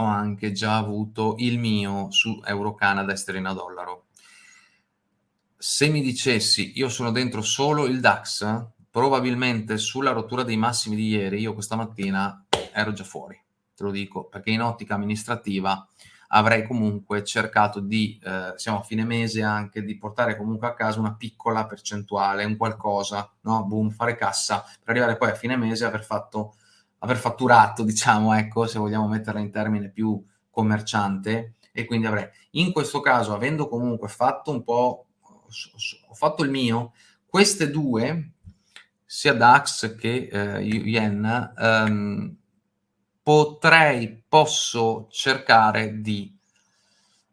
ho anche già avuto il mio su Euro Canada e sterlina dollaro. Se mi dicessi io sono dentro solo il DAX, probabilmente sulla rottura dei massimi di ieri, io questa mattina ero già fuori, te lo dico, perché in ottica amministrativa avrei comunque cercato di, eh, siamo a fine mese anche, di portare comunque a casa una piccola percentuale, un qualcosa, no? Boom, fare cassa, per arrivare poi a fine mese e aver fatto, aver fatturato, diciamo, ecco, se vogliamo metterla in termine più commerciante, e quindi avrei, in questo caso, avendo comunque fatto un po', ho fatto il mio, queste due, sia DAX che eh, Yen, ehm, potrei, posso cercare di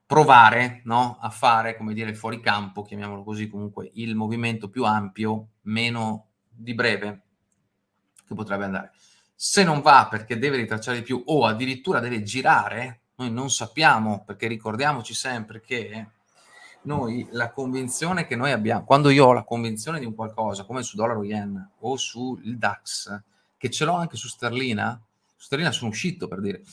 provare no, a fare, come dire, fuori campo, chiamiamolo così, comunque il movimento più ampio, meno di breve, che potrebbe andare. Se non va perché deve ritracciare di più o addirittura deve girare, noi non sappiamo, perché ricordiamoci sempre che noi la convinzione che noi abbiamo, quando io ho la convinzione di un qualcosa, come su dollaro yen o sul DAX, che ce l'ho anche su sterlina, su sterlina sono uscito per dire,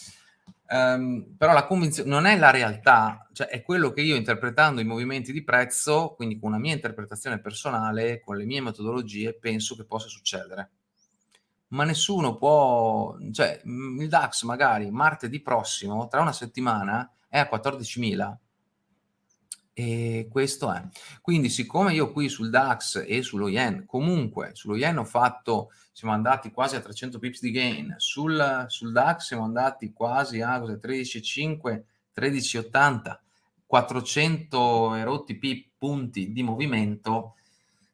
um, però la convinzione non è la realtà, cioè è quello che io interpretando i movimenti di prezzo, quindi con una mia interpretazione personale, con le mie metodologie, penso che possa succedere. Ma nessuno può, cioè il DAX magari martedì prossimo, tra una settimana, è a 14.000 e questo è. Quindi siccome io qui sul DAX e sullo Yen, comunque sullo Yen ho fatto, siamo andati quasi a 300 pips di gain, sul, sul DAX siamo andati quasi a 13,5, 13,80, 400 erotti pip punti di movimento,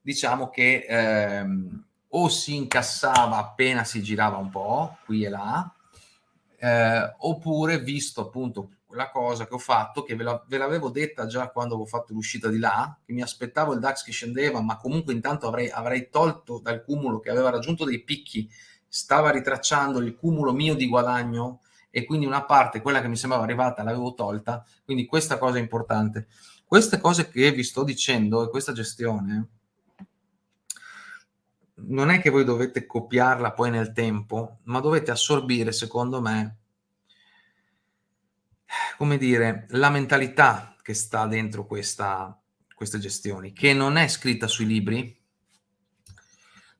diciamo che ehm, o si incassava appena si girava un po', qui e là, eh, oppure visto appunto quella cosa che ho fatto, che ve, la, ve l'avevo detta già quando avevo fatto l'uscita di là, che mi aspettavo il DAX che scendeva, ma comunque intanto avrei, avrei tolto dal cumulo che aveva raggiunto dei picchi, stava ritracciando il cumulo mio di guadagno e quindi una parte, quella che mi sembrava arrivata, l'avevo tolta, quindi questa cosa è importante. Queste cose che vi sto dicendo e questa gestione non è che voi dovete copiarla poi nel tempo, ma dovete assorbire, secondo me, come dire, la mentalità che sta dentro questa, queste gestioni, che non è scritta sui libri,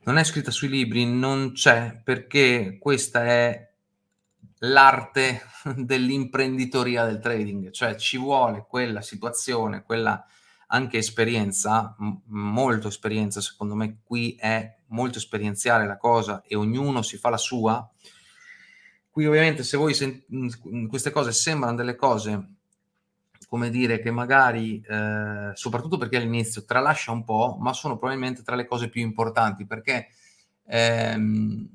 non è scritta sui libri, non c'è, perché questa è l'arte dell'imprenditoria del trading, cioè ci vuole quella situazione, quella anche esperienza, molto esperienza, secondo me qui è molto esperienziale la cosa e ognuno si fa la sua, Qui ovviamente se voi queste cose sembrano delle cose, come dire, che magari, eh, soprattutto perché all'inizio tralascia un po', ma sono probabilmente tra le cose più importanti, perché ehm,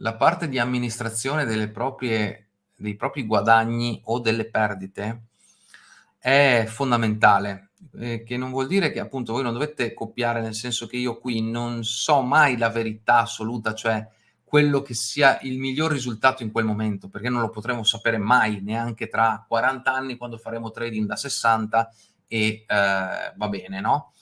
la parte di amministrazione delle proprie, dei propri guadagni o delle perdite è fondamentale, eh, che non vuol dire che appunto voi non dovete copiare, nel senso che io qui non so mai la verità assoluta, cioè quello che sia il miglior risultato in quel momento, perché non lo potremo sapere mai, neanche tra 40 anni quando faremo trading da 60 e eh, va bene, no?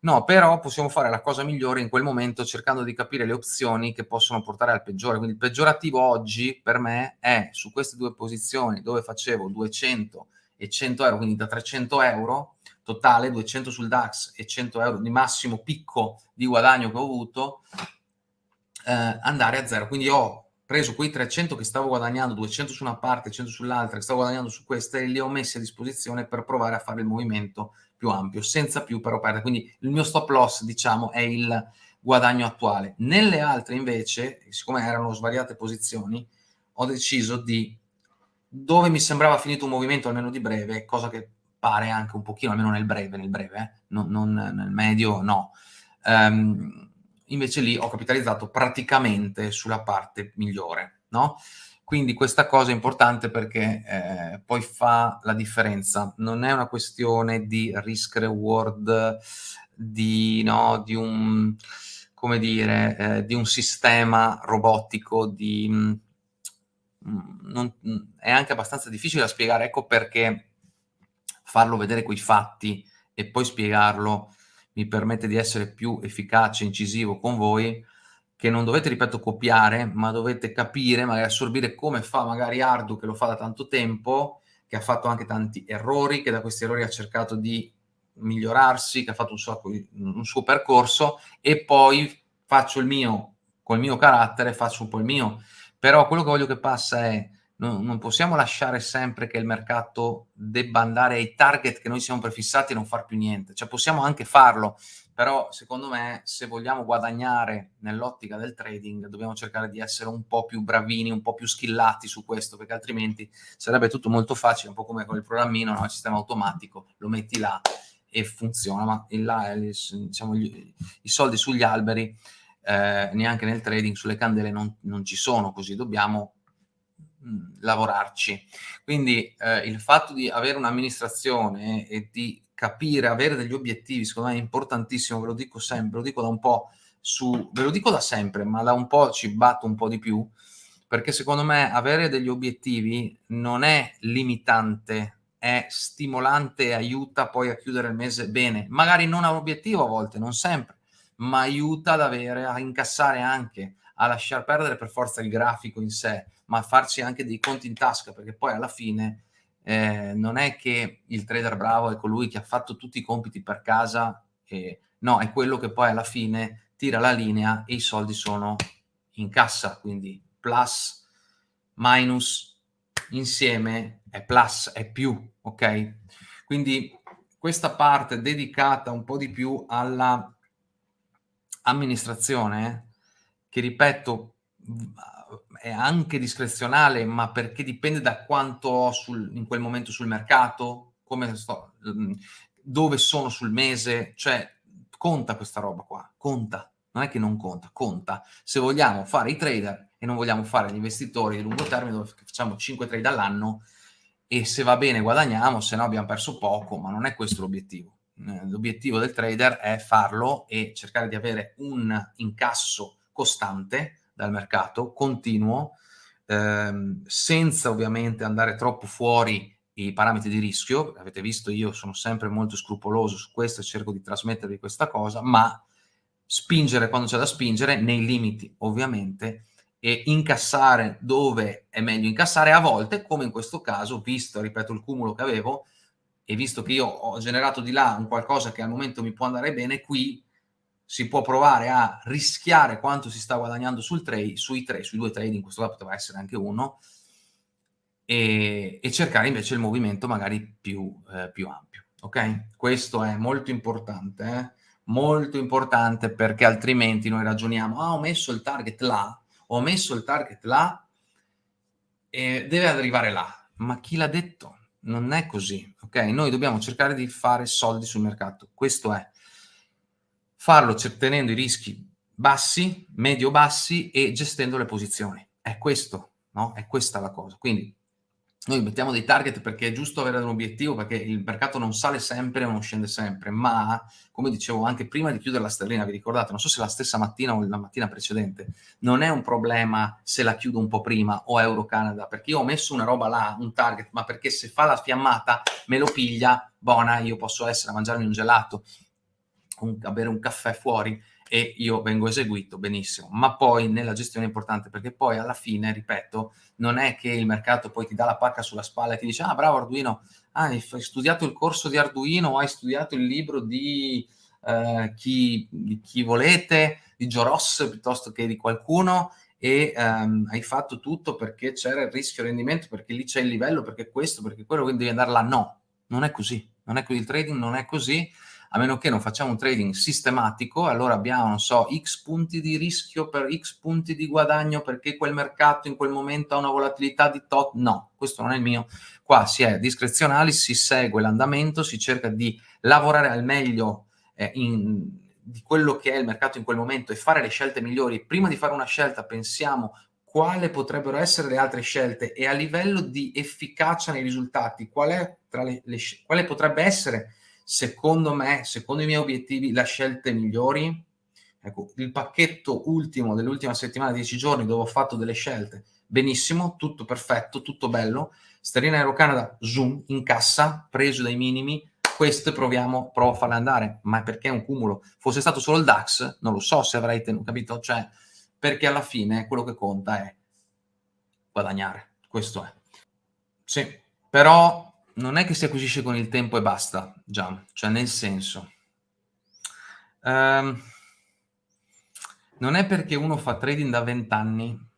No, però possiamo fare la cosa migliore in quel momento cercando di capire le opzioni che possono portare al peggiore. Quindi il peggiorativo oggi per me è su queste due posizioni dove facevo 200 e 100 euro, quindi da 300 euro totale, 200 sul DAX e 100 euro di massimo picco di guadagno che ho avuto, eh, andare a zero. Quindi ho preso quei 300 che stavo guadagnando, 200 su una parte, 100 sull'altra, che stavo guadagnando su queste, e li ho messi a disposizione per provare a fare il movimento più ampio, senza più però perdere. Quindi il mio stop loss, diciamo, è il guadagno attuale. Nelle altre invece, siccome erano svariate posizioni, ho deciso di, dove mi sembrava finito un movimento almeno di breve, cosa che pare anche un pochino, almeno nel breve, nel breve, eh? non, non, nel medio, no. Um, invece lì ho capitalizzato praticamente sulla parte migliore, no? Quindi questa cosa è importante perché eh, poi fa la differenza. Non è una questione di risk reward, di, no, di un, dire, eh, di un sistema robotico, di, mm, non, è anche abbastanza difficile da spiegare, ecco perché farlo vedere quei fatti e poi spiegarlo mi permette di essere più efficace, incisivo con voi, che non dovete, ripeto, copiare, ma dovete capire, magari assorbire come fa magari Ardu, che lo fa da tanto tempo, che ha fatto anche tanti errori, che da questi errori ha cercato di migliorarsi, che ha fatto un suo, un suo percorso, e poi faccio il mio, col mio carattere, faccio un po' il mio. Però quello che voglio che passa è, non, non possiamo lasciare sempre che il mercato debba andare ai target che noi siamo prefissati e non far più niente. Cioè possiamo anche farlo, però secondo me se vogliamo guadagnare nell'ottica del trading dobbiamo cercare di essere un po' più bravini, un po' più skillati su questo, perché altrimenti sarebbe tutto molto facile, un po' come con il programmino, no? il sistema automatico, lo metti là e funziona, ma là, diciamo, gli, i soldi sugli alberi eh, neanche nel trading, sulle candele non, non ci sono, così dobbiamo mm, lavorarci. Quindi eh, il fatto di avere un'amministrazione e di capire, avere degli obiettivi, secondo me è importantissimo, ve lo dico sempre, lo dico da un po' su, ve lo dico da sempre, ma da un po' ci batto un po' di più, perché secondo me avere degli obiettivi non è limitante, è stimolante e aiuta poi a chiudere il mese bene. Magari non ha un obiettivo a volte, non sempre, ma aiuta ad avere, a incassare anche, a lasciar perdere per forza il grafico in sé, ma a farci anche dei conti in tasca, perché poi alla fine eh, non è che il trader bravo è colui che ha fatto tutti i compiti per casa, e, no, è quello che poi alla fine tira la linea e i soldi sono in cassa, quindi plus, minus, insieme è plus, è più, ok? Quindi questa parte dedicata un po' di più alla amministrazione, che ripeto, è anche discrezionale, ma perché dipende da quanto ho sul, in quel momento sul mercato, sto, mm, dove sono sul mese, cioè conta questa roba qua, conta, non è che non conta, conta. Se vogliamo fare i trader e non vogliamo fare gli investitori di lungo termine dove facciamo 5 trade all'anno e se va bene guadagniamo, se no abbiamo perso poco, ma non è questo l'obiettivo. Eh, l'obiettivo del trader è farlo e cercare di avere un incasso costante dal mercato, continuo, ehm, senza ovviamente andare troppo fuori i parametri di rischio. Avete visto, io sono sempre molto scrupoloso su questo e cerco di trasmettervi questa cosa, ma spingere quando c'è da spingere, nei limiti ovviamente, e incassare dove è meglio incassare a volte, come in questo caso, visto, ripeto, il cumulo che avevo, e visto che io ho generato di là un qualcosa che al momento mi può andare bene, qui si può provare a rischiare quanto si sta guadagnando sul trade, sui, tre, sui due trade, in questo caso poteva essere anche uno, e, e cercare invece il movimento magari più, eh, più, ampio. Ok? Questo è molto importante, eh? molto importante perché altrimenti noi ragioniamo, ah ho messo il target là, ho messo il target là e deve arrivare là. Ma chi l'ha detto? Non è così, ok? Noi dobbiamo cercare di fare soldi sul mercato, questo è farlo tenendo i rischi bassi, medio-bassi e gestendo le posizioni. È questo, no? È questa la cosa. Quindi noi mettiamo dei target perché è giusto avere un obiettivo, perché il mercato non sale sempre o non scende sempre, ma come dicevo anche prima di chiudere la sterlina, vi ricordate, non so se la stessa mattina o la mattina precedente, non è un problema se la chiudo un po' prima o Euro Canada, perché io ho messo una roba là, un target, ma perché se fa la fiammata me lo piglia, buona, io posso essere a mangiarmi un gelato, un, a bere un caffè fuori e io vengo eseguito benissimo, ma poi nella gestione è importante perché poi alla fine, ripeto, non è che il mercato poi ti dà la pacca sulla spalla e ti dice ah bravo Arduino, hai studiato il corso di Arduino hai studiato il libro di, eh, chi, chi volete, di Joros piuttosto che di qualcuno e um, hai fatto tutto perché c'era il rischio rendimento, perché lì c'è il livello, perché questo, perché quello, quindi devi andare là. No, non è così, non è così, il trading non è così, a meno che non facciamo un trading sistematico, allora abbiamo, non so, x punti di rischio per x punti di guadagno perché quel mercato in quel momento ha una volatilità di tot. No, questo non è il mio. Qua si è discrezionali, si segue l'andamento, si cerca di lavorare al meglio eh, in, di quello che è il mercato in quel momento e fare le scelte migliori. Prima di fare una scelta pensiamo quale potrebbero essere le altre scelte e a livello di efficacia nei risultati, qual le, le, quale potrebbe essere secondo me, secondo i miei obiettivi, le scelte migliori. Ecco, il pacchetto ultimo dell'ultima settimana, 10 giorni, dove ho fatto delle scelte, benissimo, tutto perfetto, tutto bello. Sterina Aero Canada, zoom, in cassa, preso dai minimi, queste proviamo, provo a farle andare, ma perché è un cumulo. Fosse stato solo il DAX, non lo so se avrei tenuto, capito? Cioè, perché alla fine quello che conta è guadagnare, questo è. Sì, però non è che si acquisisce con il tempo e basta, già, cioè nel senso, um, non è perché uno fa trading da 20 anni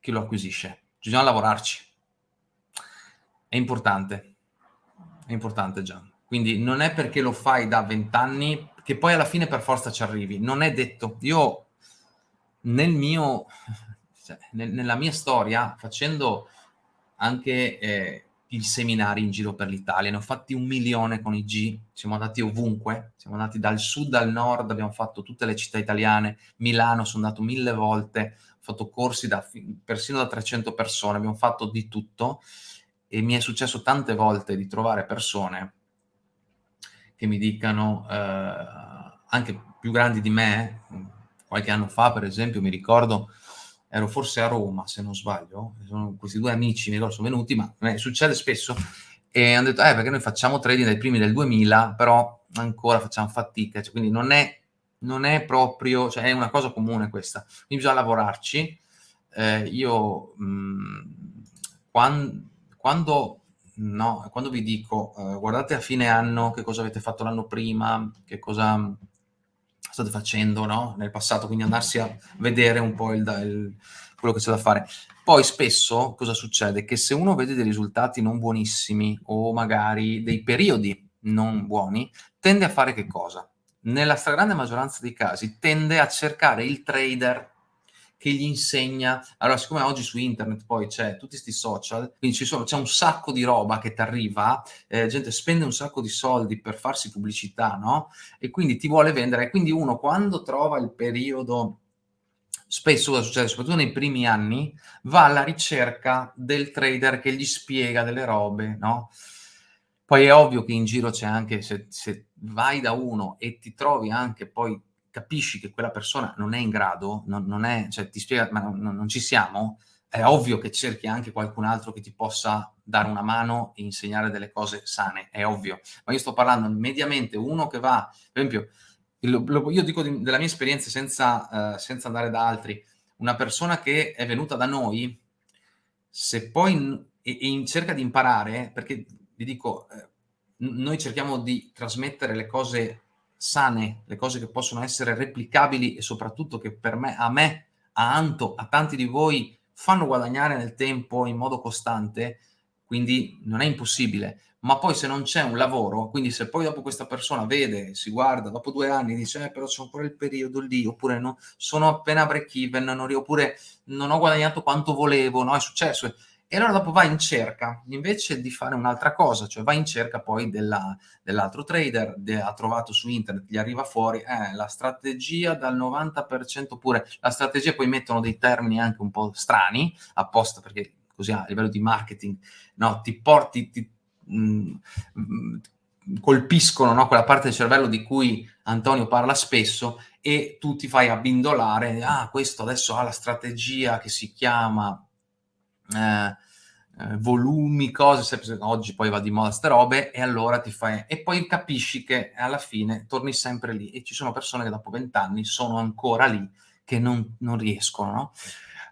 che lo acquisisce, bisogna lavorarci. È importante, è importante già. Quindi non è perché lo fai da 20 anni che poi alla fine per forza ci arrivi, non è detto. Io nel mio, cioè, nel, nella mia storia, facendo anche eh, i seminari in giro per l'Italia, ne ho fatti un milione con i G, siamo andati ovunque, siamo andati dal sud al nord, abbiamo fatto tutte le città italiane, Milano sono andato mille volte, ho fatto corsi da, persino da 300 persone, abbiamo fatto di tutto e mi è successo tante volte di trovare persone che mi dicano, eh, anche più grandi di me, qualche anno fa per esempio mi ricordo ero forse a Roma, se non sbaglio, sono questi due amici, mi ricordo, sono venuti, ma eh, succede spesso, e hanno detto, eh, perché noi facciamo trading dai primi del 2000, però ancora facciamo fatica, cioè, quindi non è, non è proprio, cioè è una cosa comune questa, quindi bisogna lavorarci. Eh, io, mh, mm, quando, quando, no, quando vi dico, eh, guardate a fine anno che cosa avete fatto l'anno prima, che cosa state facendo no? nel passato, quindi andarsi a vedere un po' il, il, quello che c'è da fare. Poi spesso cosa succede? Che se uno vede dei risultati non buonissimi o magari dei periodi non buoni, tende a fare che cosa? Nella stragrande maggioranza dei casi tende a cercare il trader che gli insegna. Allora, siccome oggi su internet poi c'è tutti questi social, quindi c'è un sacco di roba che ti arriva, eh, gente spende un sacco di soldi per farsi pubblicità, no? E quindi ti vuole vendere. Quindi uno quando trova il periodo spesso cosa succede, soprattutto nei primi anni, va alla ricerca del trader che gli spiega delle robe, no? Poi è ovvio che in giro c'è anche, se, se, vai da uno e ti trovi anche poi capisci che quella persona non è in grado, non, non è, cioè ti spiega, ma non, non, ci siamo, è ovvio che cerchi anche qualcun altro che ti possa dare una mano e insegnare delle cose sane, è ovvio. Ma io sto parlando mediamente uno che va, per esempio, io dico della mia esperienza senza, uh, senza andare da altri, una persona che è venuta da noi, se poi in cerca di imparare, perché vi dico, eh, noi cerchiamo di trasmettere le cose sane, le cose che possono essere replicabili e soprattutto che per me, a me, a Anto, a tanti di voi fanno guadagnare nel tempo in modo costante, quindi non è impossibile. Ma poi se non c'è un lavoro, quindi se poi dopo questa persona vede, si guarda, dopo due anni dice eh, però c'è ancora il periodo lì, oppure no, sono appena break even, oppure non ho guadagnato quanto volevo, no, è successo e allora dopo vai in cerca, invece di fare un'altra cosa, cioè vai in cerca poi dell'altro trader, de, ha trovato su internet, gli arriva fuori, eh, la strategia dal 90% oppure la strategia, poi mettono dei termini anche un po' strani, apposta perché così a livello di marketing, no, ti porti, ti, mh, mh, colpiscono no, quella parte del cervello di cui Antonio parla spesso e tu ti fai abbindolare, ah questo adesso ha la strategia che si chiama eh, eh, volumi, cose, oggi poi va di moda ste robe, e allora ti fai... E poi capisci che alla fine torni sempre lì, e ci sono persone che dopo vent'anni sono ancora lì, che non, non riescono, no?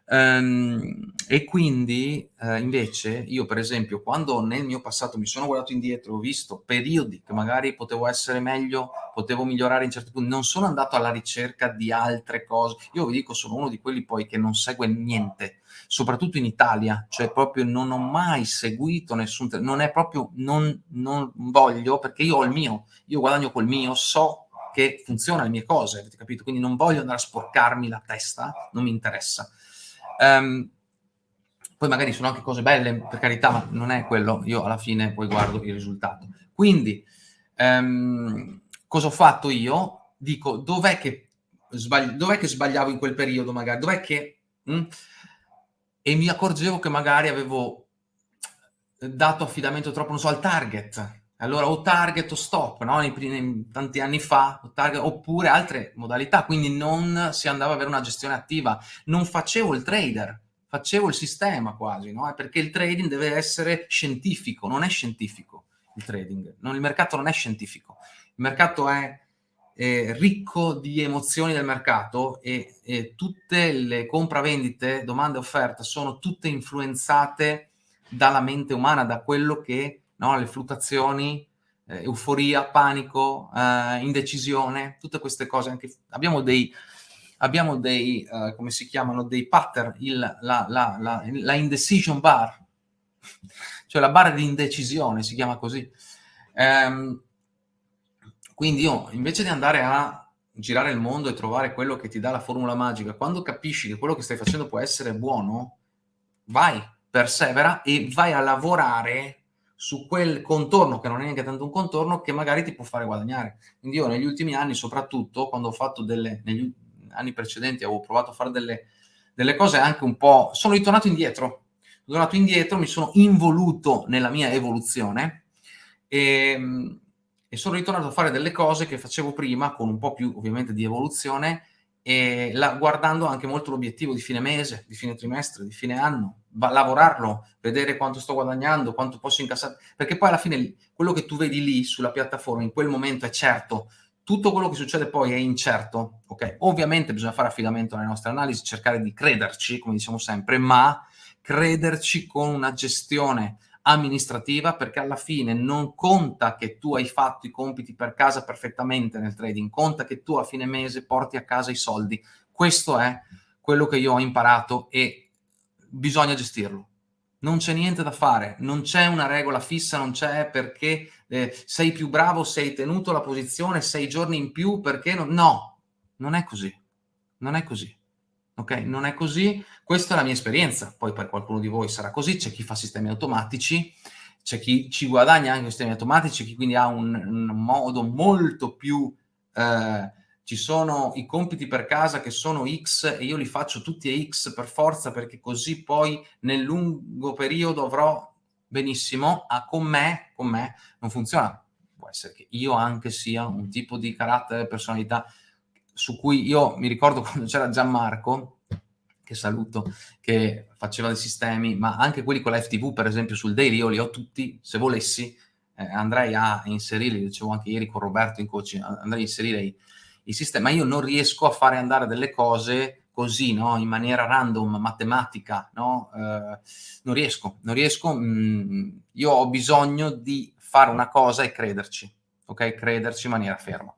Um, e quindi uh, invece io per esempio quando nel mio passato mi sono guardato indietro ho visto periodi che magari potevo essere meglio potevo migliorare in certi punti non sono andato alla ricerca di altre cose. Io vi dico sono uno di quelli poi che non segue niente soprattutto in Italia cioè proprio non ho mai seguito nessun non è proprio non, non voglio perché io ho il mio io guadagno col mio so che funziona le mie cose avete capito? Quindi non voglio andare a sporcarmi la testa non mi interessa Um, poi magari sono anche cose belle, per carità, ma non è quello. Io alla fine poi guardo il risultato. Quindi, um, cosa ho fatto io? Dico, dov'è che, dov che, sbagliavo in quel periodo magari? Dov'è che... Mh? Mm? E mi accorgevo che magari avevo dato affidamento troppo, non so, al target. Allora o target o stop, no? Nei primi, tanti anni fa, target, oppure altre modalità, quindi non si andava ad avere una gestione attiva. Non facevo il trader, facevo il sistema quasi, no? Perché il trading deve essere scientifico, non è scientifico il trading. Non, il mercato non è scientifico. Il mercato è eh, ricco di emozioni del mercato e, e tutte le compravendite, domande e offerte sono tutte influenzate dalla mente umana, da quello che, no, le fluttuazioni, eh, euforia, panico, eh, indecisione, tutte queste cose. Anche, abbiamo dei, abbiamo dei uh, come si chiamano, dei pattern, il, la, la, la, la, indecision bar, cioè la barra di indecisione, si chiama così. Um, quindi io, invece di andare a girare il mondo e trovare quello che ti dà la formula magica, quando capisci che quello che stai facendo può essere buono, vai, persevera e vai a lavorare su quel contorno, che non è neanche tanto un contorno, che magari ti può fare guadagnare. Quindi io negli ultimi anni, soprattutto, quando ho fatto delle, negli anni precedenti, avevo provato a fare delle, delle cose anche un po'... Sono ritornato indietro, sono tornato indietro, mi sono involuto nella mia evoluzione e e sono ritornato a fare delle cose che facevo prima con un po' più ovviamente di evoluzione e la, guardando anche molto l'obiettivo di fine mese, di fine trimestre, di fine anno, va, lavorarlo, vedere quanto sto guadagnando, quanto posso incassare, perché poi alla fine quello che tu vedi lì sulla piattaforma in quel momento è certo, tutto quello che succede poi è incerto, ok? Ovviamente bisogna fare affidamento alle nostre analisi, cercare di crederci, come diciamo sempre, ma crederci con una gestione amministrativa perché alla fine non conta che tu hai fatto i compiti per casa perfettamente nel trading, conta che tu a fine mese porti a casa i soldi. Questo è quello che io ho imparato e bisogna gestirlo. Non c'è niente da fare, non c'è una regola fissa, non c'è perché eh, sei più bravo, sei tenuto la posizione sei giorni in più perché no, no, non è così, non è così ok? Non è così, questa è la mia esperienza, poi per qualcuno di voi sarà così, c'è chi fa sistemi automatici, c'è chi ci guadagna anche sistemi automatici, chi quindi ha un, un modo molto più... Eh, ci sono i compiti per casa che sono X e io li faccio tutti a X per forza perché così poi nel lungo periodo avrò benissimo, ah, con me, con me non funziona. Può essere che io anche sia un tipo di carattere, personalità su cui io mi ricordo quando c'era Gianmarco, che saluto, che faceva dei sistemi, ma anche quelli con la FTV, per esempio, sul daily, io li ho tutti, se volessi, eh, andrei a inserire, dicevo anche ieri con Roberto in coaching, andrei a inserire i, i sistemi, ma io non riesco a fare andare delle cose così, no? in maniera random, matematica, no? eh, non riesco, non riesco, mh, mm, io ho bisogno di fare una cosa e crederci, ok? Crederci in maniera ferma.